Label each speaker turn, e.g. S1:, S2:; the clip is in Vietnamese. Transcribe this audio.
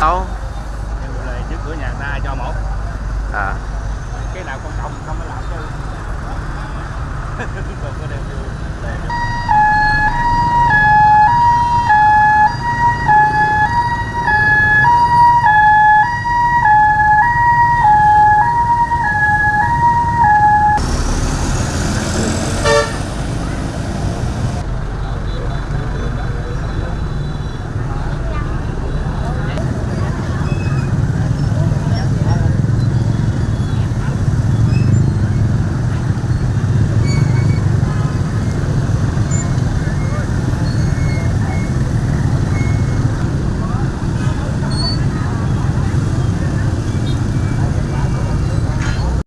S1: đâu này trước cửa nhà ta cho một. À. Cái nào con đồng không mới làm chứ.